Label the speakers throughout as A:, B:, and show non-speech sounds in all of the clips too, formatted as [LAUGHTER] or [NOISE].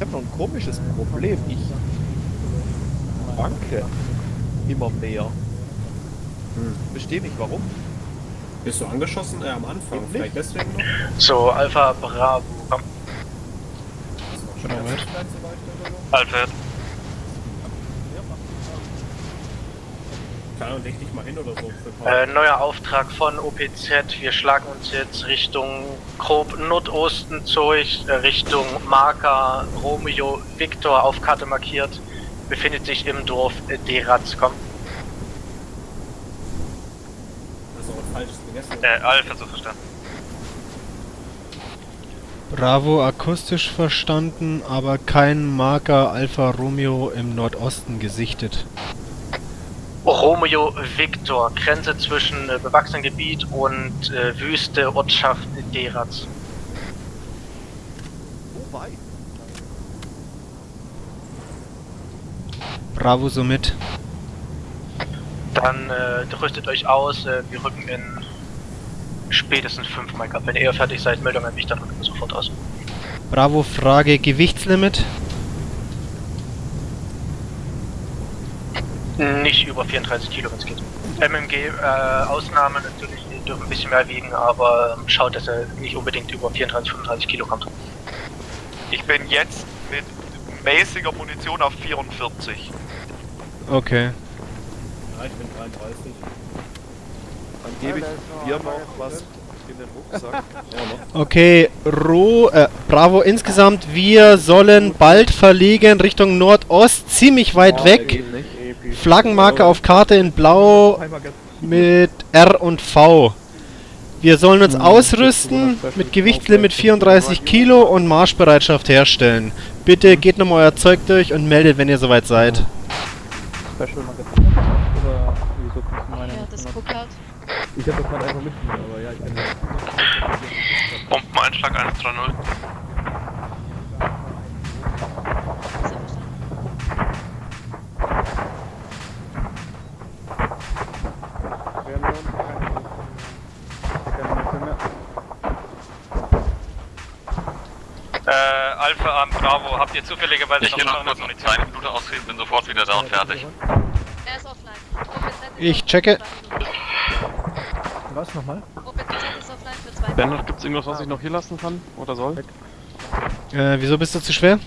A: Ich habe noch ein komisches Problem. Ich wanke immer mehr.
B: Hm.
A: Verstehe nicht warum.
B: Bist du angeschossen? Äh, am Anfang.
A: Eben
B: Vielleicht
A: nicht.
B: deswegen noch?
C: So, Alpha Bravo. Komm. Alpha.
B: Ahnung, leg dich mal hin oder so.
C: Äh, neuer Auftrag von OPZ. Wir schlagen uns jetzt Richtung grob Nordosten durch, äh, Richtung Marker Romeo Victor auf Karte markiert. Befindet sich im Dorf äh, Deratz. Komm.
B: Das ist auch ein falsches gegessen.
C: Äh, Alpha so verstanden.
D: Bravo akustisch verstanden, aber kein Marker Alfa Romeo im Nordosten gesichtet.
C: Romeo Victor, Grenze zwischen äh, bewachsenem Gebiet und äh, Wüste Ortschaft Deratz.
A: Wo weit?
D: Bravo somit.
C: Dann äh, rüstet euch aus, äh, wir rücken in spätestens 5 Mike ab. Wenn ihr fertig seid, an mich, dann rücken wir sofort aus.
D: Bravo Frage Gewichtslimit.
C: Nicht über 34 Kilo, wenn es geht. MMG, äh, Ausnahmen natürlich, die dürfen ein bisschen mehr wiegen, aber ähm, schaut, dass er nicht unbedingt über 34, 35 Kilo kommt.
E: Ich bin jetzt mit mäßiger Munition auf 44.
D: Okay.
B: Ja, ich bin 33.
A: Dann gebe ich dir noch was in den Rucksack. [LAUGHS]
D: Okay, Ro, äh, Bravo insgesamt, wir sollen bald verlegen Richtung Nordost, ziemlich weit weg. Flaggenmarke auf Karte in Blau mit R und V. Wir sollen uns ausrüsten, mit Gewichtslimit 34 Kilo und Marschbereitschaft herstellen. Bitte geht nochmal euer Zeug durch und meldet, wenn ihr soweit seid.
F: Special Magazin oder wieso meine
G: Ja, das Cookart.
F: Ich hab das gerade einfach mitgenommen, aber ja, ich kann.
E: Bombeneinschlag 130.
C: Äh, Alpha an Bravo, habt ihr zufälligerweise
E: Ich gehe noch kurz noch eine Minute ausreden, bin sofort wieder da und fertig.
G: Er ist offline.
D: Ich checke.
G: Minuten.
F: Was nochmal?
G: OPZ ist offline für zwei
H: Bernhard,
G: Minuten.
H: gibt's irgendwas, was ich noch hier lassen kann? Oder soll?
D: Äh, wieso bist du zu schwer?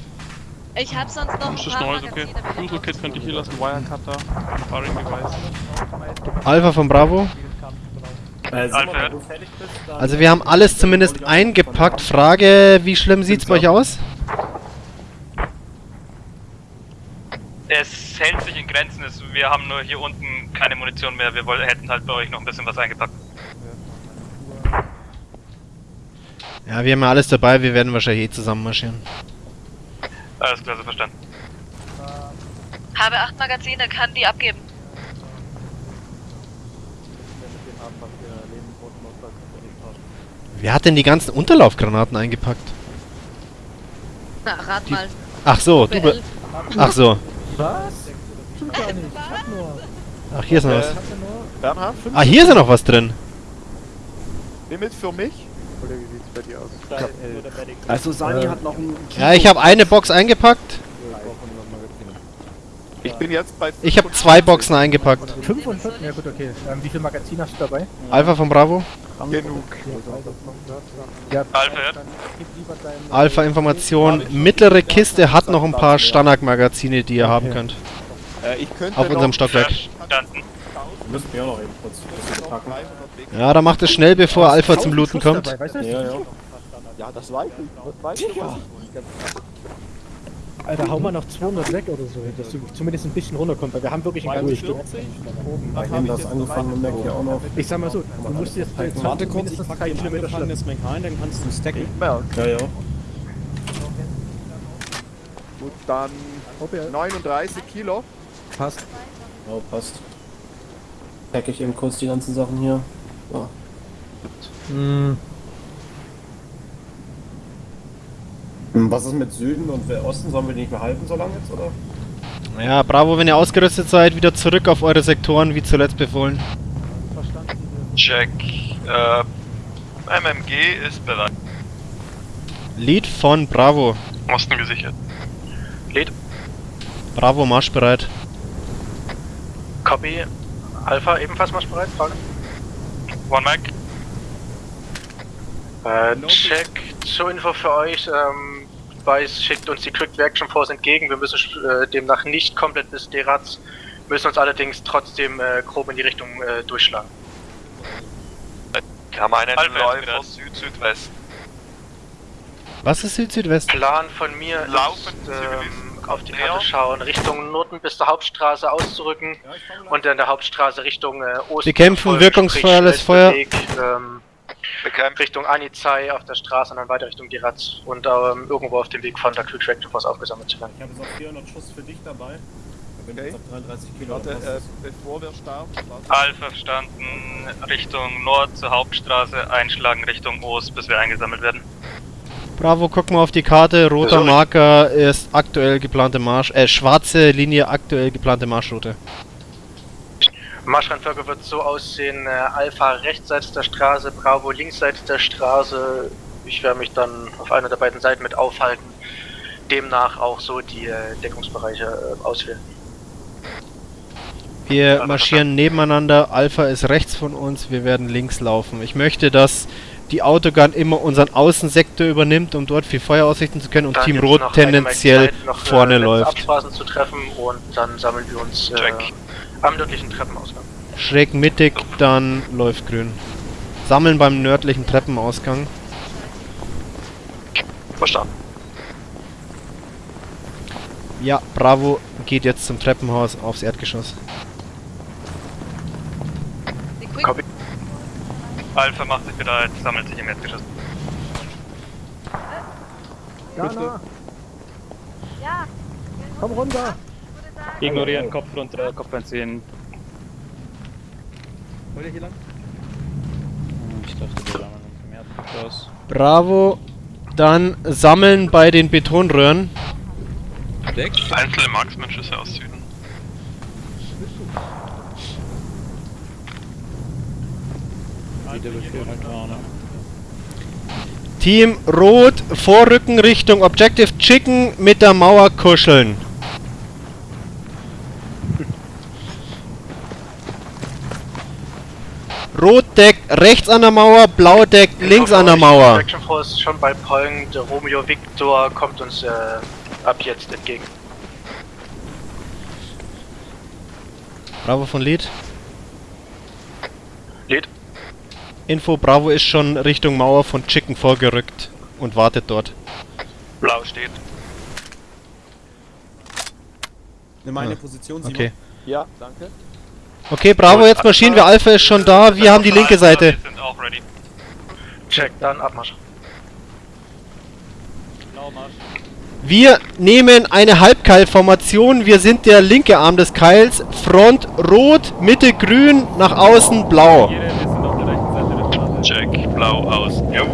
G: Ich hab sonst noch ein
H: Das ist
G: paar
H: neu, okay.
G: Magazine.
H: Kit könnte ich hier lassen, Wirecutter, Firing Device.
D: Alpha von Bravo.
B: Äh, Simon, bist.
D: Also wir haben alles zumindest eingepackt. Frage, wie schlimm sieht's bei euch aus?
C: Es hält sich in Grenzen, es, wir haben nur hier unten keine Munition mehr, wir woll, hätten halt bei euch noch ein bisschen was eingepackt.
D: Ja, wir haben ja alles dabei, wir werden wahrscheinlich eh zusammen marschieren.
C: Alles klar, so verstanden.
G: Habe acht Magazine, kann die abgeben.
D: Wer hat denn die ganzen Unterlaufgranaten eingepackt?
G: Na, rat
D: Die-
G: mal.
D: Ach so, du be. Ach so.
F: Was? Stimmt gar nicht. Ich hab nur.
D: Ach, hier ist noch was.
A: Äh, Bernhard, fünf
D: Ah, hier ist ja noch was drin.
A: Limit für mich.
F: Oder wie sieht's bei dir aus?
I: Also Sani hat noch ein
D: Ja, ich habe eine Box eingepackt.
A: Ich bin jetzt bei
D: Ich habe zwei Boxen eingepackt.
F: 5 und 5? Ja gut, okay. Ähm, wie viel Magazin hast du dabei?
D: Alpha von Bravo.
A: genug.
F: Ja.
D: Alpha Information. Mittlere Kiste hat noch ein paar Standard-Magazine, die ihr haben könnt.
A: Äh, ich könnte
D: Auf unserem Stockwerk.
C: Verstanden.
B: Wir müssen mir auch noch eben kurz ein bisschen packen.
A: 300 Wege-
D: Ja, da macht es schnell, bevor Alpha zum Looten kommt.
B: Ja, ja.
A: Ja, das weiß ich. Das weiß ich.
F: Alter, hau mal noch 200 weg oder so, dass du zumindest ein bisschen runterkommst, weil wir haben wirklich ein ganzes Stück.
B: Ich nehme das angefangene Mac hier auch noch.
F: Ich sag mal so, du musst jetzt bei
I: Warte kurz, ich pack den angefangenes Mac rein, dann kannst du stacken.
B: Ja, ja.
A: Gut, dann
F: Ob er
A: 39 Kilo.
F: passt.
B: Ja, passt. Pack ich eben kurz die ganzen Sachen hier. So.
F: Hm,
B: Hm, Was ist mit Süden und Osten? Sollen wir die nicht mehr halten so lange jetzt, oder?
D: Ja, Bravo, wenn ihr ausgerüstet seid, wieder zurück auf eure Sektoren, wie zuletzt befohlen.
E: Check. Äh, MMG ist bereit.
D: Lead von Bravo.
E: Osten gesichert.
C: Lead.
D: Bravo, marschbereit.
C: Copy. Alpha ebenfalls marschbereit? Frage.
E: One Mac.
C: Äh, check. Zur Info für euch. Ähm, Weiß schickt uns die Quick Reaction Force entgegen. Wir müssen äh, demnach nicht komplett bis Deraz. Müssen uns allerdings trotzdem äh, grob in die Richtung äh, durchschlagen.
E: Wir haben einen Läufer Süd-Südwest.
D: Was ist Süd-Südwest?
C: Plan von mir
E: Laufen,
C: ist, ähm, auf die. Karte schauen, Richtung Norden bis zur Hauptstraße auszurücken und dann der Hauptstraße Richtung äh, Osten.
D: Wir kämpfen wirkungsvolles Feuer.
C: Weg, ähm,
E: Bekämpft.
C: Richtung Anizai auf der Straße und dann weiter Richtung Diraz und ähm, irgendwo auf dem Weg von der Quick Reaction Force aufgesammelt zu werden.
I: Ich habe jetzt auch 400 Schuss für dich dabei. Wenn du
A: Okay.
I: jetzt auf 33 Kilo
A: Warte,
I: hast,
A: äh, bevor wir starten.
H: Alpha verstanden, Richtung Nord zur Hauptstraße, einschlagen Richtung Ost, bis wir eingesammelt werden.
D: Bravo, guck mal auf die Karte. Roter
C: Sorry.
D: Marker ist aktuell geplante Marsch... Äh, schwarze Linie, aktuell geplante Marschroute.
C: Marschreihenfolge wird so aussehen, äh, Alpha rechtsseits der Straße, Bravo linksseits der Straße. Ich werde mich dann auf einer der beiden Seiten mit aufhalten. Demnach auch so die äh, Deckungsbereiche äh, auswählen.
D: Wir marschieren nebeneinander. Alpha ist rechts von uns. Wir werden links laufen. Ich möchte, dass die Autogun immer unseren Außensektor übernimmt, um dort viel Feuer ausrichten zu können und
C: Dann
D: Team Rot tendenziell
C: Zeit, noch, äh,
D: vorne
C: letzte
D: läuft.
C: Absprachen zu treffen und dann sammeln wir uns äh. Am nördlichen Treppenausgang.
D: Schräg mittig, dann läuft grün. Sammeln beim nördlichen Treppenausgang.
E: Verstanden.
D: Ja, Bravo geht jetzt zum Treppenhaus aufs Erdgeschoss.
C: Copy.
H: Alpha macht sich bereit, sammelt sich im Erdgeschoss.
F: Jana,
G: Ja.
F: komm runter.
H: Ignorieren, Kopf runter, Kopf einziehen.
A: Wollt ihr hier lang?
H: Ich dachte, wir sammeln uns im Erdgeschoss.
D: Bravo, dann sammeln bei den Betonröhren.
E: Einzelne Marksman-Schüsse aus Süden.
D: Team Rot, Vorrücken Richtung Objective Chicken mit der Mauer kuscheln. Rot deckt rechts an der Mauer, Blau deckt links an der Mauer.
C: Action Force schon bei Point. Romeo Victor kommt uns äh, ab jetzt entgegen.
D: Bravo von Lead.
C: Lead.
D: Info, Bravo ist schon Richtung Mauer von Chicken vorgerückt und wartet dort.
E: Blau steht.
I: Nimm meine
D: Ah,
I: Position, Simon.
D: Okay.
A: Ja, danke.
D: Okay, Bravo, jetzt marschieren wir. Alpha ist schon da. Wir haben die linke Seite.
H: Wir sind auch ready.
C: Check, dann Abmarsch.
H: Blaumarsch.
D: Wir nehmen eine Halbkeilformation. Wir sind der linke Arm des Keils. Front rot, Mitte grün, nach außen blau.
H: Wir sind auf der rechten Seite der Straße.
E: Check. Blau aus. Jo.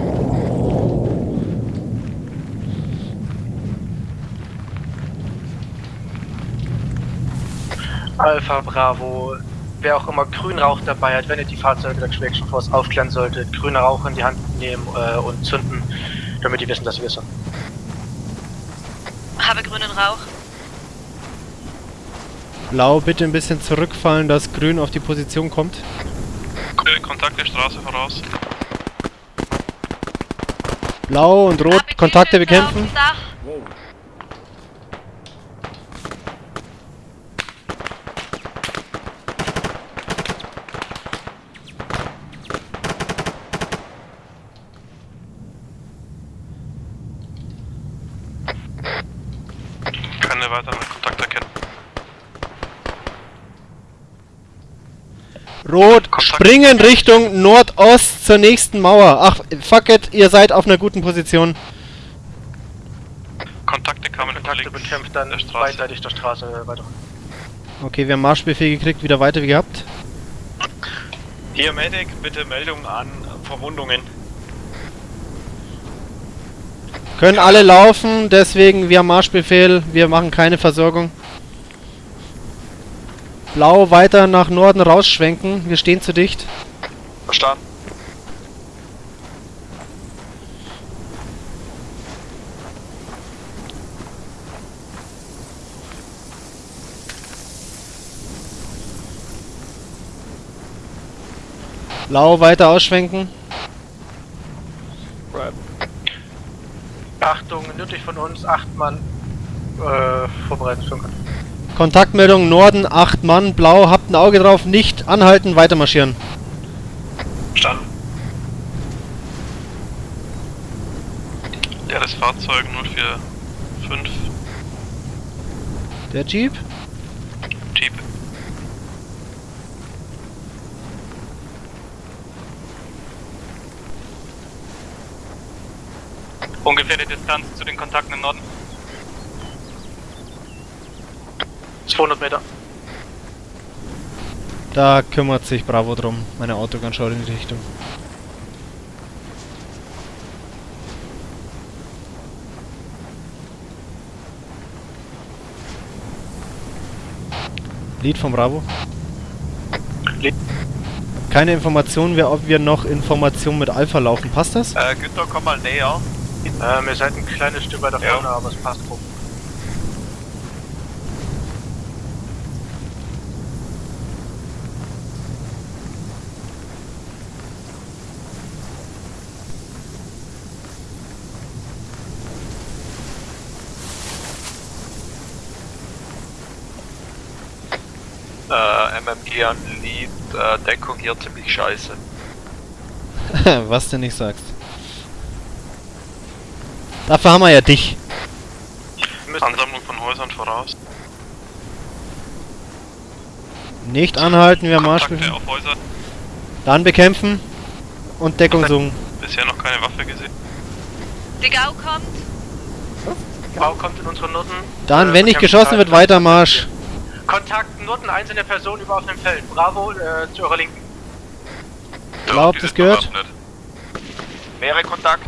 C: Alpha Bravo. Wer auch immer Grünrauch dabei hat, wenn ihr die Fahrzeuge der Action Force aufklären solltet, grüner Rauch in die Hand nehmen äh, und zünden, damit die wissen, dass wir sind.
G: Habe grünen Rauch.
D: Blau bitte ein bisschen zurückfallen, dass grün auf die Position kommt.
E: Kontakt der Straße voraus.
D: Blau und rot,
G: Habe
D: Kontakte bekämpfen.
G: dem Dach.
I: Wow.
E: Keine weiteren Kontakte erkennen.
D: Rot,
E: Kontakt.
D: springen Richtung Nordost zur nächsten Mauer. Ach, fuck it, ihr seid auf einer guten Position.
E: Kontakte kamen
C: Kontakte bekämpft dann
E: der Straße.
C: beidseitig der Straße weiter.
D: Okay, wir haben Marschbefehl gekriegt, wieder weiter wie gehabt.
J: Hier Medic, bitte Meldung an Verwundungen.
D: Können alle laufen, deswegen wir haben Marschbefehl, wir machen keine Versorgung. Blau weiter nach Norden rausschwenken, wir stehen zu dicht.
E: Verstanden.
D: Blau weiter ausschwenken.
C: Achtung, nördlich von uns, acht Mann. Äh, Vorbereitungsfunk.
D: Kontaktmeldung Norden, 8 Mann, Blau, habt ein Auge drauf, nicht anhalten, weiter marschieren.
J: Verstanden.
E: Leeres Fahrzeug 045.
D: Der. Jeep.
H: Distanz zu den Kontakten im Norden.
C: 200 Meter.
D: Da kümmert sich Bravo drum. Meine Autogun schaut in die Richtung. Lied von Bravo.
C: Lied.
D: Keine Information, wer, ob wir noch Informationen mit Alpha laufen. Passt das?
E: Äh, Günther, komm mal näher.
C: Ähm, ihr seid ein kleines Stück weiter
E: Ja.
C: vorne, aber es passt rum.
E: Äh, MMG an Lead, äh, Deckung hier ziemlich scheiße. [LAUGHS]
D: Was du nicht sagst. Dafür haben wir ja dich.
E: Ansammlung von Häusern voraus.
D: Nicht anhalten, wir Marsch
E: Kontakte auf Häuser.
D: Dann bekämpfen und Deckung suchen.
E: Bisher noch keine Waffe gesehen.
G: Die Gau kommt.
C: Bau kommt in unsere Norden.
D: Dann,
C: Äh,
D: wenn nicht geschossen wird, weiter Marsch.
C: Kontakt Norden, einzelne Person über auf dem Feld. Bravo, äh, zu eurer Linken.
D: Glaub, das gehört.
E: Mehrere Kontakt.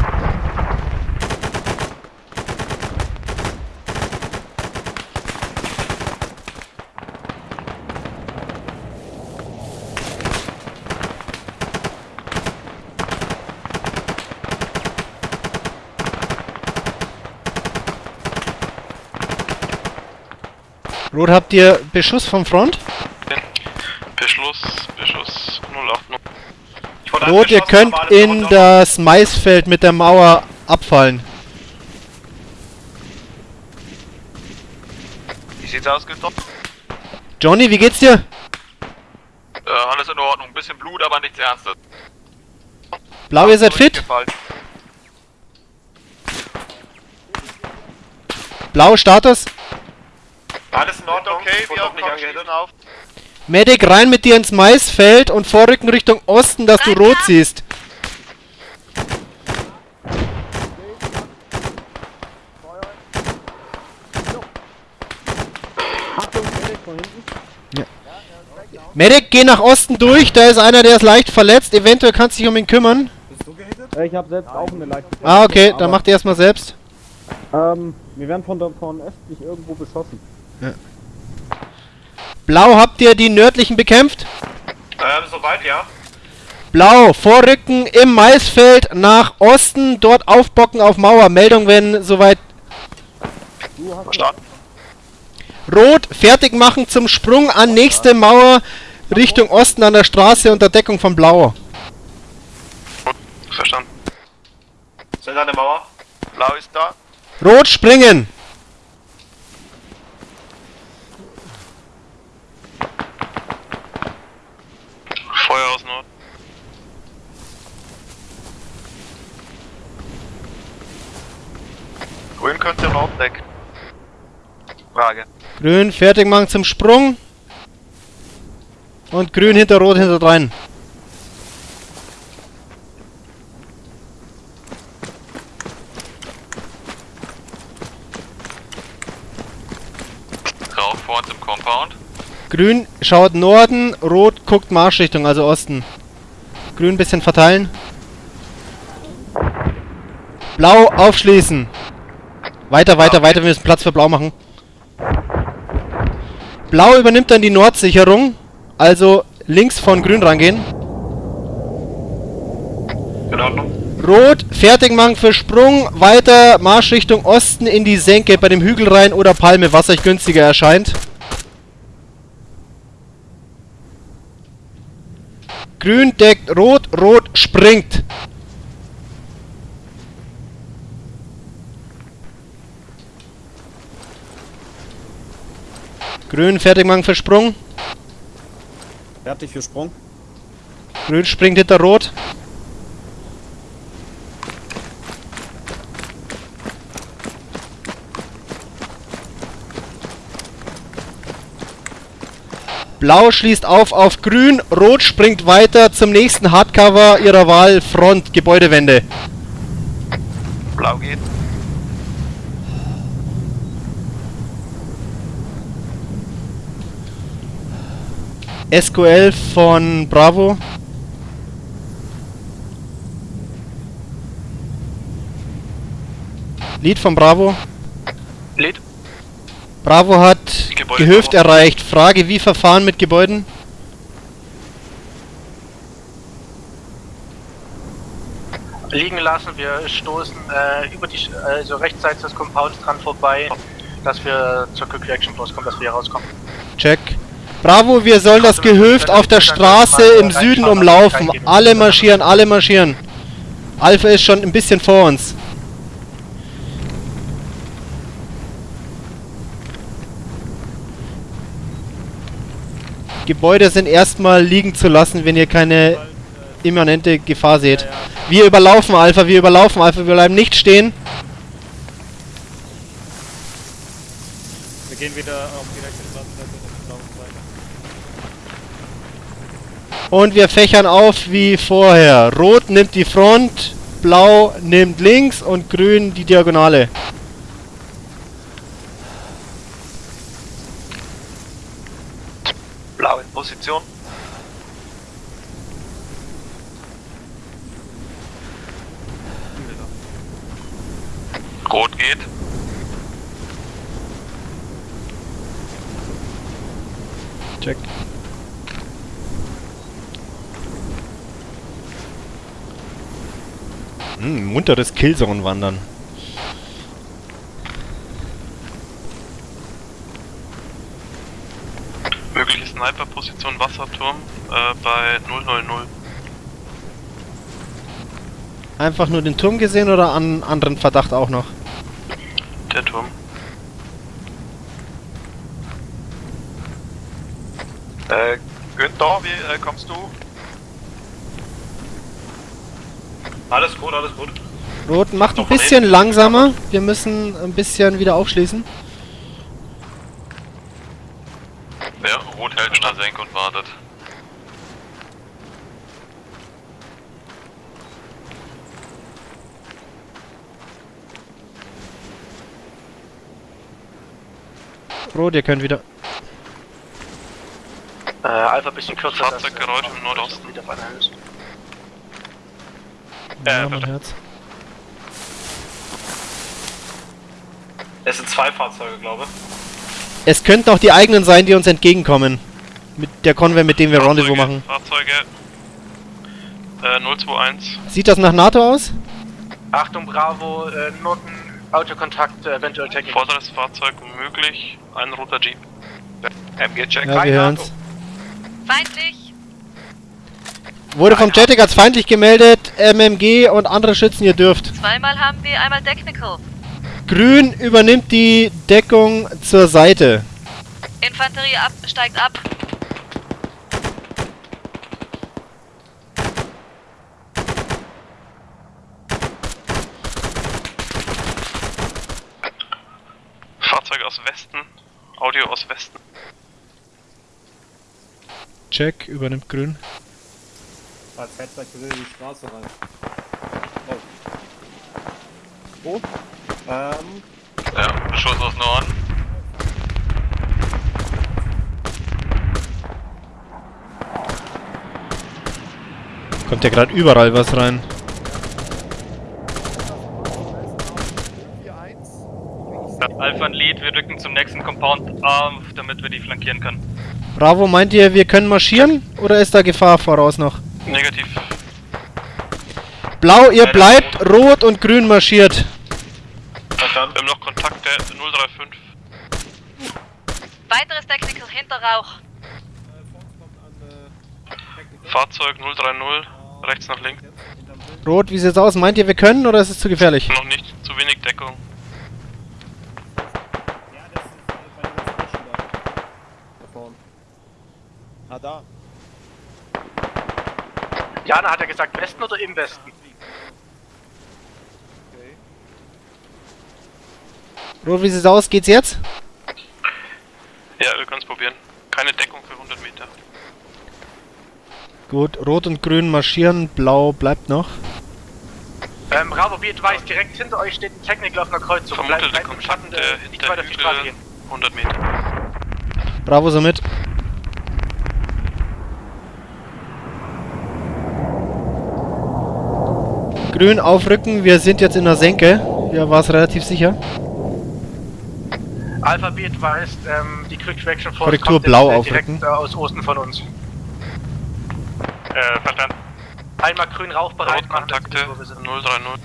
D: Habt ihr Beschuss vom Front?
E: Beschluss, Beschuss 089.
J: Ich wurde
D: Rot, ihr könnt in das Maisfeld mit der Mauer abfallen.
E: Wie sieht's aus, Günther?
D: Johnny, wie geht's dir?
E: Äh, alles in Ordnung. Ein bisschen Blut, aber nichts Ernstes.
D: Blau, ihr seid fit? Blau, Status?
J: Alles in Ordnung.
E: Okay, wir
J: auch nicht
E: auf.
D: Medic, rein mit dir ins Maisfeld und vorrücken Richtung Osten, dass du rot siehst. Ja. Medic, geh nach Osten durch, da ist einer, der ist leicht verletzt, eventuell kannst du dich um ihn kümmern.
I: Bist du gehittet?
F: Ich habe selbst auch eine leichte
D: Ah, okay, dann macht ihr erstmal selbst.
F: Ähm, wir werden von, der, von östlich irgendwo beschossen.
D: Blau, habt ihr die nördlichen bekämpft?
J: Ähm, soweit, ja.
D: Blau, vorrücken im Maisfeld nach Osten, dort aufbocken auf Mauer. Meldung, wenn soweit.
E: Verstanden.
D: Rot, fertig machen zum Sprung an nächste Mauer Richtung Osten an der Straße unter Deckung von Blau.
E: Verstanden.
J: Sind an der Mauer.
E: Blau ist da.
D: Rot, springen!
E: Feuer aus Nord. Grün könnt ihr Nord decken. Frage.
D: Grün, fertig machen zum Sprung. Und grün hinter Rot hinter rein.
E: Rauch vor uns im Compound.
D: Grün schaut Norden, Rot guckt Marschrichtung, also Osten. Grün bisschen verteilen. Blau aufschließen. Weiter, weiter, weiter, wir müssen Platz für Blau machen. Blau übernimmt dann die Nordsicherung, also links von Grün rangehen.
J: In Ordnung.
D: Rot, fertig machen für Sprung, weiter Marschrichtung Osten in die Senke bei dem Hügel rein oder Palme, was euch günstiger erscheint. Grün deckt rot, rot springt. Grün fertig machen für Sprung.
I: Fertig für Sprung.
D: Grün springt hinter Rot. Blau schließt auf auf Grün, Rot springt weiter zum nächsten Hardcover ihrer Wahl, Front, Gebäudewände.
E: Blau geht.
D: SQL von Bravo. Lied von Bravo. Bravo hat
E: Gebäude
D: Gehöft
E: Bravo.
D: erreicht. Frage, wie verfahren mit Gebäuden?
C: Liegen lassen, wir stoßen äh, über die, also rechtsseits des Compounds dran vorbei, dass wir zur Quick Reaction Force kommen, dass wir hier rauskommen.
D: Check. Bravo, wir sollen das Gehöft auf der Straße im Süden umlaufen. Alle marschieren, alle marschieren. Alpha ist schon ein bisschen vor uns. Gebäude sind erstmal liegen zu lassen, wenn ihr keine immanente Gefahr seht. Wir überlaufen Alpha, wir überlaufen Alpha, wir bleiben nicht stehen.
A: Wir gehen wieder auf die rechte Straßenseite und laufen weiter.
D: Und wir fächern auf wie vorher. Rot nimmt die Front, Blau nimmt links und Grün die Diagonale.
E: Blau in Position. Rot geht.
D: Check. Hm, munteres Killzone-Wandern.
E: Sniper-Position Wasserturm äh, bei 000.
D: Einfach nur den Turm gesehen oder an anderen Verdacht auch noch?
E: Der Turm. Äh, Günther, wie äh, kommst du?
J: Alles gut, alles gut.
D: Rot macht ein bisschen langsamer. Wir müssen ein bisschen wieder aufschließen.
E: Ja, Rot hält in der Senke und wartet.
D: Rot, ihr könnt wieder.
C: Äh, Alpha ein bisschen kürzer.
E: Fahrzeuggeräusch im Nordosten.
C: wieder auf einer Höhe ist.
D: Ja,
E: Äh,
D: mein Herz.
J: Es sind zwei Fahrzeuge, glaube ich.
D: Es könnten auch die eigenen sein, die uns entgegenkommen. Mit der Convoy, mit dem wir Rendezvous machen.
E: Fahrzeuge. Äh, 021.
D: Sieht das nach NATO aus?
C: Achtung, Bravo, äh, Norden, Autokontakt, äh, eventuell Technik.
E: Vorderes Fahrzeug möglich. Ein roter Jeep. MG-Check.
D: Ja, wir hören's.
G: Feindlich.
D: Wurde vom Jetic als feindlich gemeldet. MMG und andere Schützen, ihr dürft.
G: Zweimal haben wir einmal Technical.
D: Grün übernimmt die Deckung zur Seite.
G: Infanterie ab, steigt ab.
E: Fahrzeug aus Westen. Audio aus Westen.
D: Check, übernimmt Grün.
I: Als Headset will in die Straße rein. Oh. Oh. Ähm.
E: Ja, Schuss aus Norden.
D: Kommt ja gerade überall was rein.
H: Alpha und Lead, wir rücken zum nächsten Compound auf, damit wir die flankieren können.
D: Bravo, meint ihr, wir können marschieren? Oder ist da Gefahr voraus noch?
E: Negativ.
D: Blau, ihr bleibt, rot und grün marschiert.
J: Verstanden.
E: Wir haben noch Kontakte 035.
G: Weiteres Technical hinter Rauch.
H: Fahrzeug 030, rechts nach links.
D: Rot, wie sieht's aus? Meint ihr, wir können oder ist es zu gefährlich?
H: Noch nicht, zu wenig Deckung.
I: Ja, das ist bei den ganzen Menschen da. Da vorne.
A: Ah, da.
C: Jana hat ja gesagt, Westen oder im Westen?
A: Okay.
D: Rot, wie sieht's aus? Geht's jetzt?
H: Ja, wir können es probieren. Keine Deckung für 100 Meter.
D: Gut, Rot und Grün marschieren, Blau bleibt noch.
C: Ähm, Bravo, wie advised, direkt hinter euch steht ein Technical auf einer Kreuzung.
H: Vermutete
C: Bleibt im Schatten,
H: Kontakte
C: äh, nicht
H: hinter
C: weiter auf die Straße
H: Hügel,
C: gehen.
H: 100 Meter.
D: Bravo somit. Grün aufrücken, wir sind jetzt in der Senke. Hier war es relativ sicher.
C: Alpha, be advised, ähm, die Quick Traction Force
D: Korrektur,
C: kommt
D: blau
C: jetzt, äh, direkt
D: aufrücken.
C: äh, aus Osten von uns.
H: Äh, verstanden.
C: Einmal grün rauchbereit machen.
H: Kontakte
C: wir wissen, wo wir sind.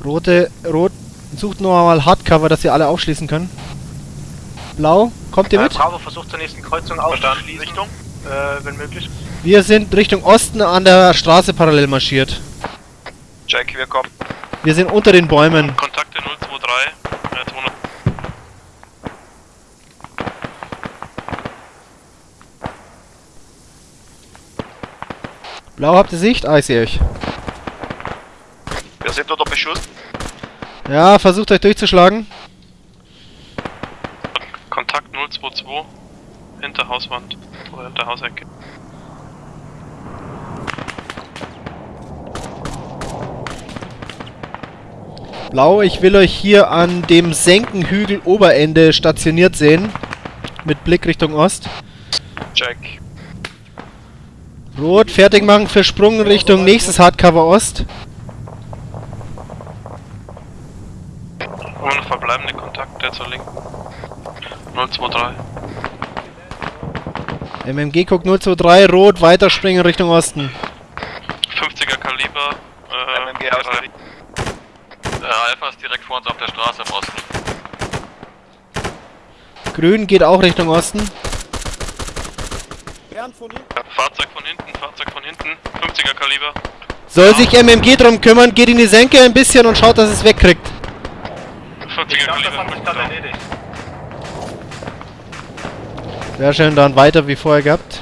H: 030.
D: Rote, Rot, sucht nur mal Hardcover, dass ihr alle aufschließen können. Blau, kommt ihr
C: Äh,
D: mit?
C: Bravo versucht zur nächsten Kreuzung aufzuschließen. Richtung? Äh, wenn möglich.
D: Wir sind Richtung Osten an der Straße parallel marschiert.
E: Jack, wir kommen.
D: Wir sind unter den Bäumen.
H: Kontakte 023, äh, 200.
D: Blau, habt ihr Sicht? Ah, ich sehe euch.
E: Wir sind unter Beschuss.
D: Ja, versucht euch durchzuschlagen.
H: Kontakt 022, hinter Hauswand. Oder hinter Hausecke.
D: Blau, ich will euch hier an dem Senkenhügel Oberende stationiert sehen. Mit Blick Richtung Ost.
E: Jack.
D: Rot, fertig machen für Sprung Richtung nächstes Hardcover Ost.
H: Und noch verbleibende Kontakte zur linken. 023.
D: MMG guckt 023, Rot, weiterspringen Richtung Osten.
H: 50er Kaliber. Äh,
E: MMG aus. Äh, Alpha ist direkt vor uns auf der Straße im Osten.
D: Grün geht auch Richtung Osten.
I: Bernd von hinten.
H: Fahrzeug von hinten, Fahrzeug von hinten. 50er Kaliber.
D: Soll sich MMG drum kümmern, geht in die Senke ein bisschen und schaut, dass es wegkriegt.
H: 50er Kaliber.
C: erledigt.
D: Sehr schön, dann weiter wie vorher gehabt.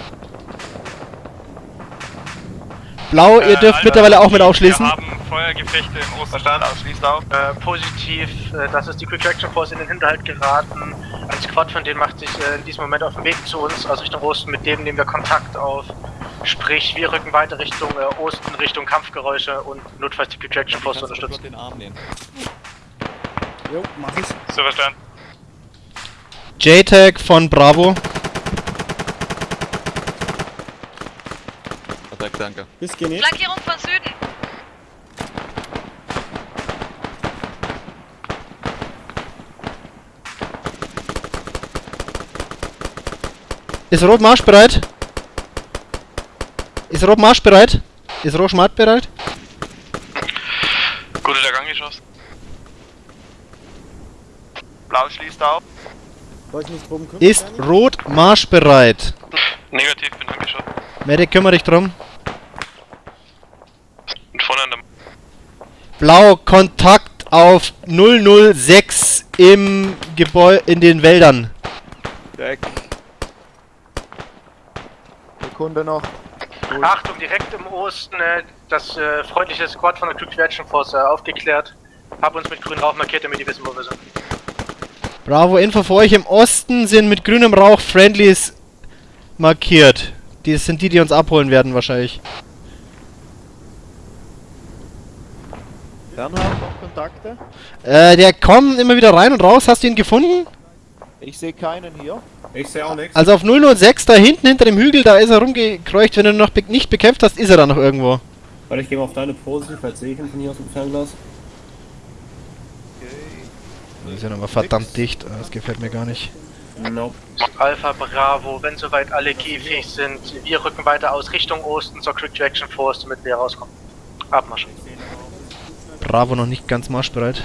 D: Blau, ihr dürft mittlerweile auch mit aufschließen.
H: Wir haben Feuergefechte im Osten.
E: Verstanden, ausschließt auf.
C: Äh, positiv, äh, das ist die Quick Traction Force in den Hinterhalt geraten. Ein Squad von denen macht sich äh, in diesem Moment auf den Weg zu uns aus Richtung Osten. Mit dem nehmen wir Kontakt auf. Sprich, wir rücken weiter Richtung äh, Osten, Richtung Kampfgeräusche und notfalls die Quick Traction Force zu unterstützen.
A: den Arm nehmen.
I: Jo, mach ich.
H: So verstanden.
D: JTAG von Bravo.
A: Perfekt, danke.
I: Bis genäht.
G: Flankierung von Süden.
D: Ist Rot marschbereit? Ist Rot marschbereit? Ist Rot marschbereit?
H: Gute der Gang geschossen.
E: Blau schließt auf.
D: Ist? Rot marschbereit?
H: Negativ, bin angeschossen.
D: Medic, kümmere dich drum.
H: Und vorne an der
D: Blau, Kontakt auf 006 im Gebäude in den Wäldern.
A: Jack. Sekunde noch.
C: Achtung, direkt im Osten, äh, das äh, freundliche Squad von der Quick Traction Force äh, aufgeklärt. Hab uns mit grünem Rauch markiert, damit die wissen, wo wir sind.
D: Bravo, Info für euch. Im Osten sind mit grünem Rauch Friendlies markiert. Die sind die, die uns abholen werden wahrscheinlich.
A: Bernhard, noch Kontakte?
D: Äh, der kommt immer wieder rein und raus. Hast du ihn gefunden?
A: Ich sehe keinen hier.
I: Ich sehe auch nichts.
D: Also auf 006 da hinten hinter dem Hügel, da ist er rumgekreucht. Wenn du ihn noch be nicht bekämpft hast, ist er da noch irgendwo.
B: Warte, ich gehe mal auf deine Pose, vielleicht sehe ich ihn von hier aus dem Fernglas.
A: Okay.
D: Das ist ja nochmal verdammt dicht. Das gefällt mir gar nicht.
B: Nope.
C: Alpha Bravo, wenn soweit alle gehfähig sind, wir rücken weiter aus Richtung Osten zur Quick Traction Force, damit wir rauskommen. Abmarsch.
D: Bravo noch nicht ganz marschbereit.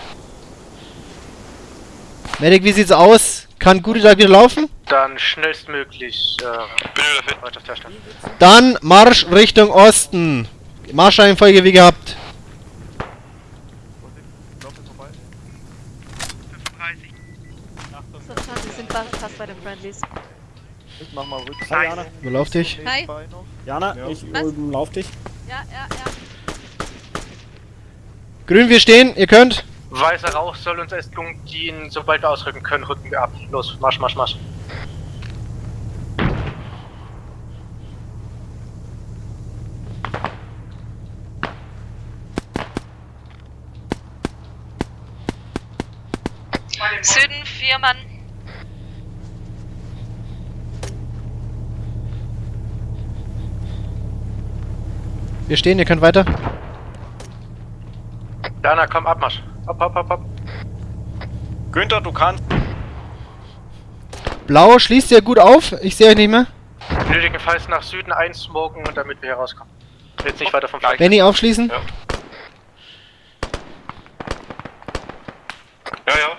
D: Medic, wie sieht's aus? Kann Gudi da wieder laufen?
C: Dann schnellstmöglich äh.
D: Dann Marsch Richtung Osten. Marschreihenfolge wie gehabt.
G: Wir sind fast bei den Friendlies.
A: Ich mach mal Rücken.
F: Hi, Jana.
D: Überlauf dich.
G: Hi.
F: Jana,
A: Ja.
F: ich
G: Was?
F: ähm, lauf dich.
G: Ja, ja, ja.
D: Grün, wir stehen. Ihr könnt.
C: Weißer Rauch soll uns als Gung dienen. Sobald wir ausrücken können, rücken wir ab. Los, Marsch, Marsch, Marsch.
G: Süden, vier Mann.
D: Wir stehen. Ihr könnt weiter.
C: Jana, komm, Abmarsch. Hopp, hopp, hopp, hopp.
J: Günther, du kannst.
D: Blau, schließt ihr gut auf. Ich sehe euch nicht mehr.
C: Nötigenfalls nach Süden einsmoken, damit wir hier rauskommen. Jetzt nicht weiter vom Fleck.
D: Benny, aufschließen.
J: Ja. Ja, ja.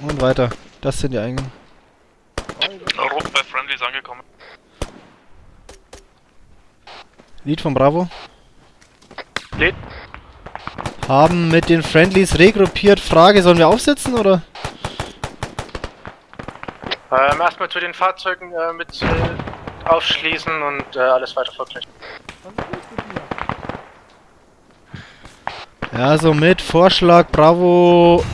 D: Und weiter. Das sind die Eingänge.
E: Rot bei Friendlies angekommen.
D: Lied von Bravo.
C: Lied.
D: Haben mit den Friendlies regruppiert. Frage, sollen wir aufsetzen oder?
C: Ähm, erstmal zu den Fahrzeugen äh, mit äh, aufschließen und äh, alles weiter vergleichen.
D: Ja, so mit Vorschlag Bravo